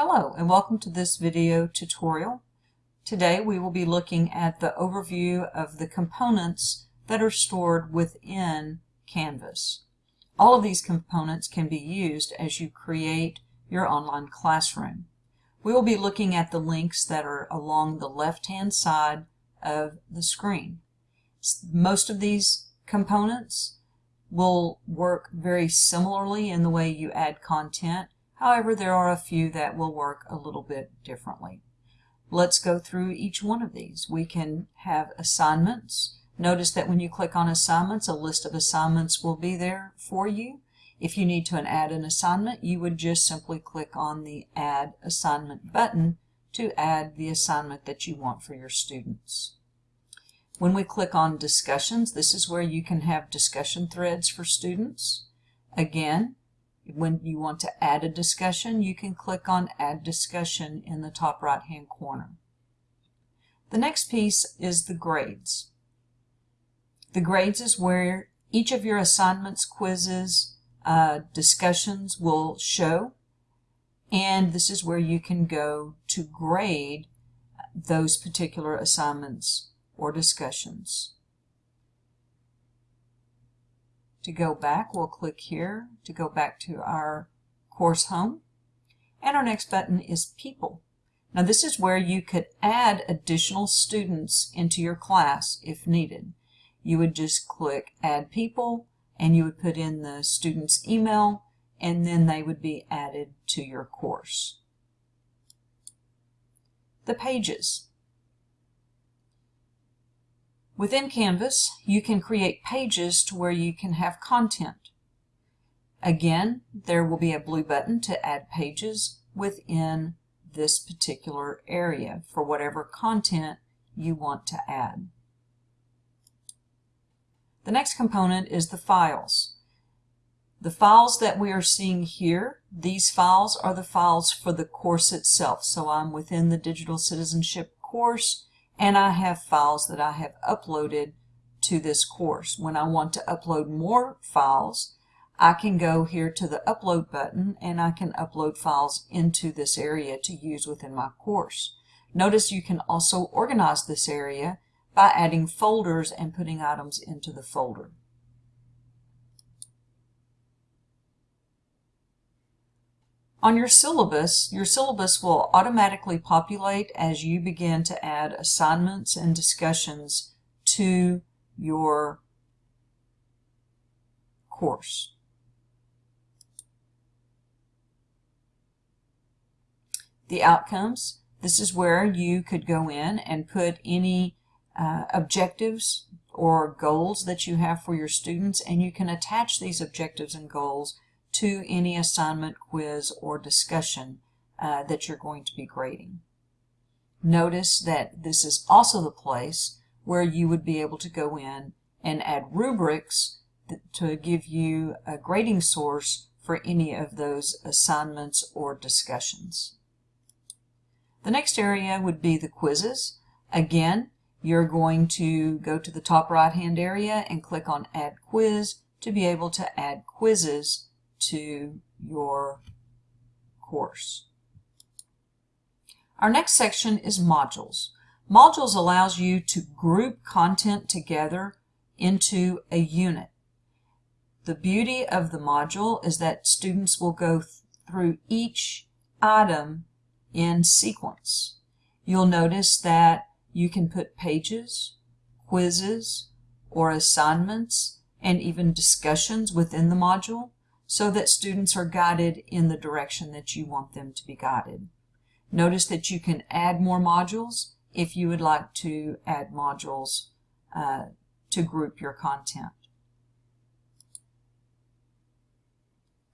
Hello and welcome to this video tutorial. Today we will be looking at the overview of the components that are stored within Canvas. All of these components can be used as you create your online classroom. We will be looking at the links that are along the left hand side of the screen. Most of these components will work very similarly in the way you add content However, there are a few that will work a little bit differently. Let's go through each one of these. We can have assignments. Notice that when you click on assignments, a list of assignments will be there for you. If you need to add an assignment, you would just simply click on the Add Assignment button to add the assignment that you want for your students. When we click on Discussions, this is where you can have discussion threads for students. Again, when you want to add a discussion, you can click on Add Discussion in the top right hand corner. The next piece is the grades. The grades is where each of your assignments, quizzes, uh, discussions will show and this is where you can go to grade those particular assignments or discussions. To go back, we'll click here to go back to our course home. And our next button is People. Now this is where you could add additional students into your class if needed. You would just click Add People and you would put in the student's email and then they would be added to your course. The pages. Within Canvas, you can create pages to where you can have content. Again, there will be a blue button to add pages within this particular area for whatever content you want to add. The next component is the files. The files that we are seeing here, these files are the files for the course itself. So I'm within the Digital Citizenship course and I have files that I have uploaded to this course. When I want to upload more files, I can go here to the upload button and I can upload files into this area to use within my course. Notice you can also organize this area by adding folders and putting items into the folder. On your syllabus, your syllabus will automatically populate as you begin to add assignments and discussions to your course. The outcomes, this is where you could go in and put any uh, objectives or goals that you have for your students and you can attach these objectives and goals to any assignment, quiz, or discussion uh, that you're going to be grading. Notice that this is also the place where you would be able to go in and add rubrics to give you a grading source for any of those assignments or discussions. The next area would be the quizzes. Again, you're going to go to the top right hand area and click on Add Quiz to be able to add quizzes to your course. Our next section is modules. Modules allows you to group content together into a unit. The beauty of the module is that students will go th through each item in sequence. You'll notice that you can put pages, quizzes, or assignments, and even discussions within the module so that students are guided in the direction that you want them to be guided. Notice that you can add more modules if you would like to add modules uh, to group your content.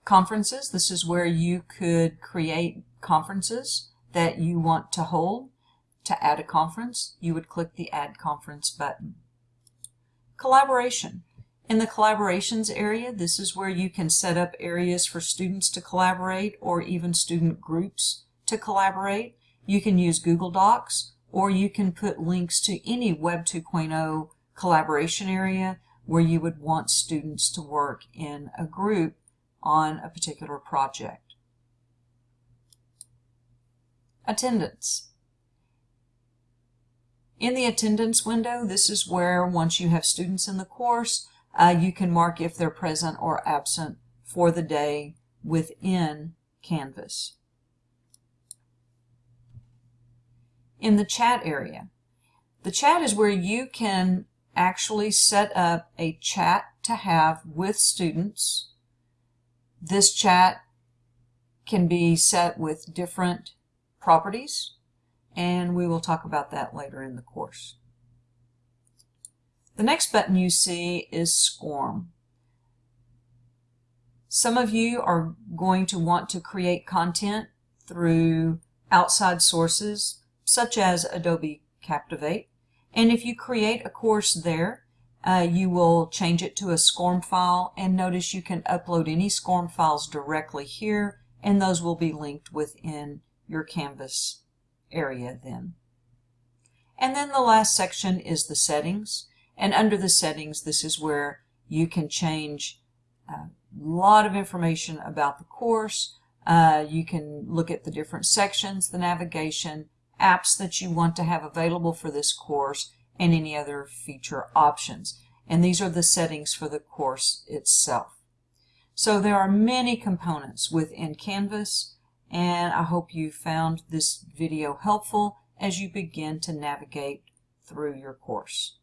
Conferences, this is where you could create conferences that you want to hold. To add a conference, you would click the Add Conference button. Collaboration. In the collaborations area, this is where you can set up areas for students to collaborate or even student groups to collaborate. You can use Google Docs or you can put links to any Web 2.0 collaboration area where you would want students to work in a group on a particular project. attendance. In the attendance window, this is where once you have students in the course, uh, you can mark if they're present or absent for the day within Canvas. In the chat area, the chat is where you can actually set up a chat to have with students. This chat can be set with different properties and we will talk about that later in the course. The next button you see is SCORM. Some of you are going to want to create content through outside sources such as Adobe Captivate. And if you create a course there, uh, you will change it to a SCORM file and notice you can upload any SCORM files directly here and those will be linked within your Canvas area then. And then the last section is the settings. And under the settings, this is where you can change a lot of information about the course. Uh, you can look at the different sections, the navigation, apps that you want to have available for this course, and any other feature options. And these are the settings for the course itself. So there are many components within Canvas and I hope you found this video helpful as you begin to navigate through your course.